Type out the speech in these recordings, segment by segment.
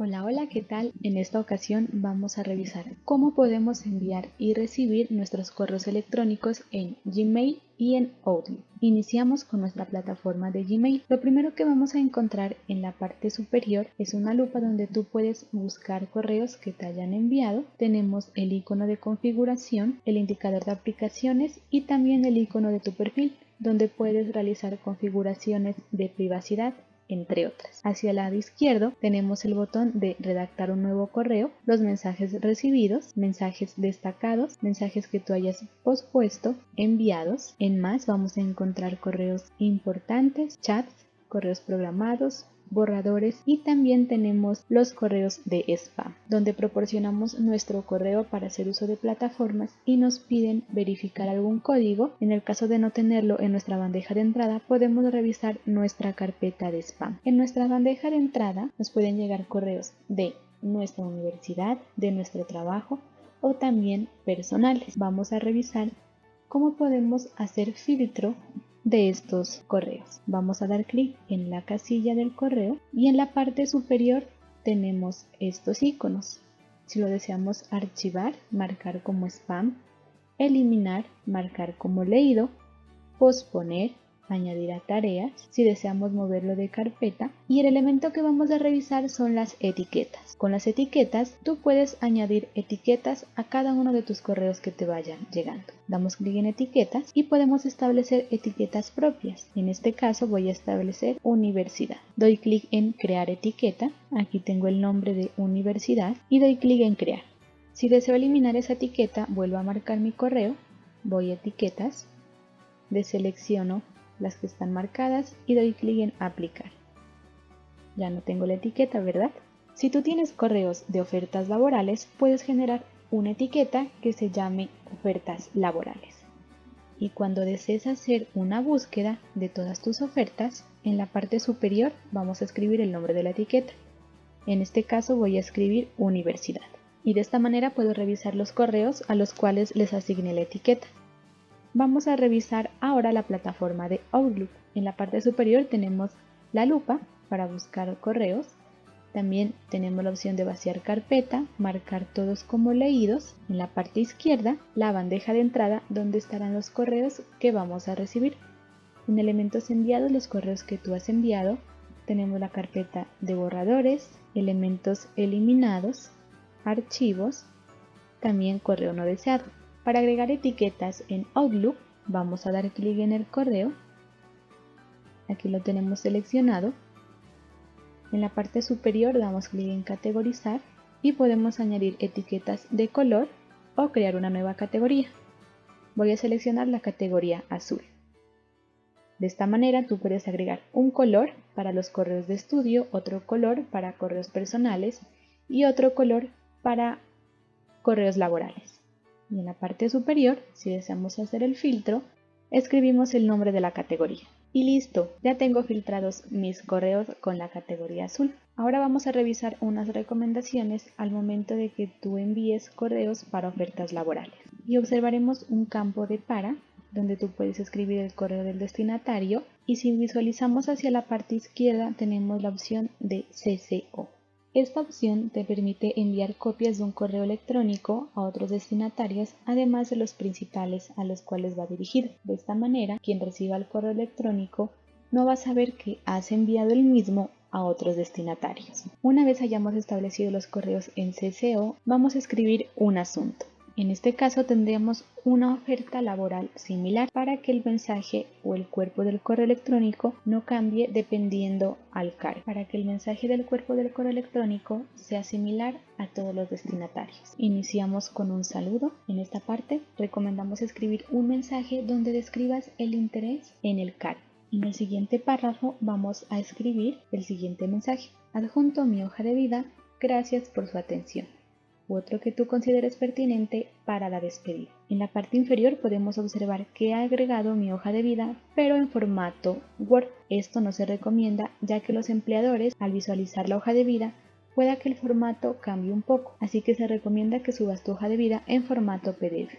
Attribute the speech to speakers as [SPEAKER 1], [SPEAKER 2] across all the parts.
[SPEAKER 1] Hola, hola, ¿qué tal? En esta ocasión vamos a revisar cómo podemos enviar y recibir nuestros correos electrónicos en Gmail y en Outlook. Iniciamos con nuestra plataforma de Gmail. Lo primero que vamos a encontrar en la parte superior es una lupa donde tú puedes buscar correos que te hayan enviado. Tenemos el icono de configuración, el indicador de aplicaciones y también el icono de tu perfil donde puedes realizar configuraciones de privacidad entre otras. Hacia el lado izquierdo tenemos el botón de redactar un nuevo correo, los mensajes recibidos, mensajes destacados, mensajes que tú hayas pospuesto, enviados. En más vamos a encontrar correos importantes, chats, correos programados, borradores y también tenemos los correos de spam, donde proporcionamos nuestro correo para hacer uso de plataformas y nos piden verificar algún código. En el caso de no tenerlo en nuestra bandeja de entrada, podemos revisar nuestra carpeta de spam. En nuestra bandeja de entrada nos pueden llegar correos de nuestra universidad, de nuestro trabajo o también personales. Vamos a revisar cómo podemos hacer filtro de estos correos. Vamos a dar clic en la casilla del correo y en la parte superior tenemos estos iconos. Si lo deseamos archivar, marcar como spam, eliminar, marcar como leído, posponer, añadir a tareas, si deseamos moverlo de carpeta y el elemento que vamos a revisar son las etiquetas. Con las etiquetas tú puedes añadir etiquetas a cada uno de tus correos que te vayan llegando. Damos clic en etiquetas y podemos establecer etiquetas propias. En este caso voy a establecer universidad. Doy clic en crear etiqueta, aquí tengo el nombre de universidad y doy clic en crear. Si deseo eliminar esa etiqueta, vuelvo a marcar mi correo, voy a etiquetas, deselecciono las que están marcadas y doy clic en aplicar. Ya no tengo la etiqueta, ¿verdad? Si tú tienes correos de ofertas laborales, puedes generar una etiqueta que se llame ofertas laborales. Y cuando desees hacer una búsqueda de todas tus ofertas, en la parte superior vamos a escribir el nombre de la etiqueta. En este caso voy a escribir universidad. Y de esta manera puedo revisar los correos a los cuales les asigné la etiqueta. Vamos a revisar ahora la plataforma de Outlook. En la parte superior tenemos la lupa para buscar correos. También tenemos la opción de vaciar carpeta, marcar todos como leídos. En la parte izquierda, la bandeja de entrada donde estarán los correos que vamos a recibir. En elementos enviados, los correos que tú has enviado, tenemos la carpeta de borradores, elementos eliminados, archivos, también correo no deseado. Para agregar etiquetas en Outlook, vamos a dar clic en el correo. Aquí lo tenemos seleccionado. En la parte superior damos clic en categorizar y podemos añadir etiquetas de color o crear una nueva categoría. Voy a seleccionar la categoría azul. De esta manera tú puedes agregar un color para los correos de estudio, otro color para correos personales y otro color para correos laborales y en la parte superior, si deseamos hacer el filtro, escribimos el nombre de la categoría. Y listo, ya tengo filtrados mis correos con la categoría azul. Ahora vamos a revisar unas recomendaciones al momento de que tú envíes correos para ofertas laborales. Y observaremos un campo de para, donde tú puedes escribir el correo del destinatario. Y si visualizamos hacia la parte izquierda tenemos la opción de CCO. Esta opción te permite enviar copias de un correo electrónico a otros destinatarios, además de los principales a los cuales va dirigido. De esta manera, quien reciba el correo electrónico no va a saber que has enviado el mismo a otros destinatarios. Una vez hayamos establecido los correos en CCO, vamos a escribir un asunto. En este caso tendríamos una oferta laboral similar para que el mensaje o el cuerpo del correo electrónico no cambie dependiendo al cargo, para que el mensaje del cuerpo del correo electrónico sea similar a todos los destinatarios. Iniciamos con un saludo. En esta parte recomendamos escribir un mensaje donde describas el interés en el cargo. En el siguiente párrafo vamos a escribir el siguiente mensaje. Adjunto mi hoja de vida. Gracias por su atención u otro que tú consideres pertinente para la despedida. En la parte inferior podemos observar que he agregado mi hoja de vida, pero en formato Word. Esto no se recomienda ya que los empleadores al visualizar la hoja de vida pueda que el formato cambie un poco, así que se recomienda que subas tu hoja de vida en formato PDF.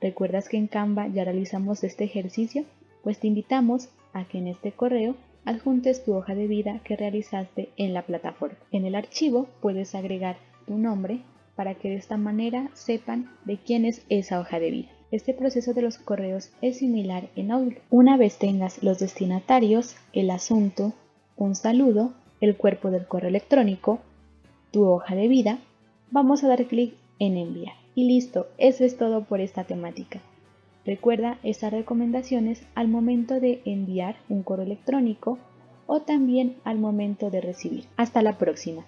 [SPEAKER 1] ¿Recuerdas que en Canva ya realizamos este ejercicio? Pues te invitamos a que en este correo adjuntes tu hoja de vida que realizaste en la plataforma. En el archivo puedes agregar tu nombre para que de esta manera sepan de quién es esa hoja de vida. Este proceso de los correos es similar en Outlook. Una vez tengas los destinatarios, el asunto, un saludo, el cuerpo del correo electrónico, tu hoja de vida, vamos a dar clic en enviar. Y listo, eso es todo por esta temática. Recuerda estas recomendaciones al momento de enviar un correo electrónico o también al momento de recibir. Hasta la próxima.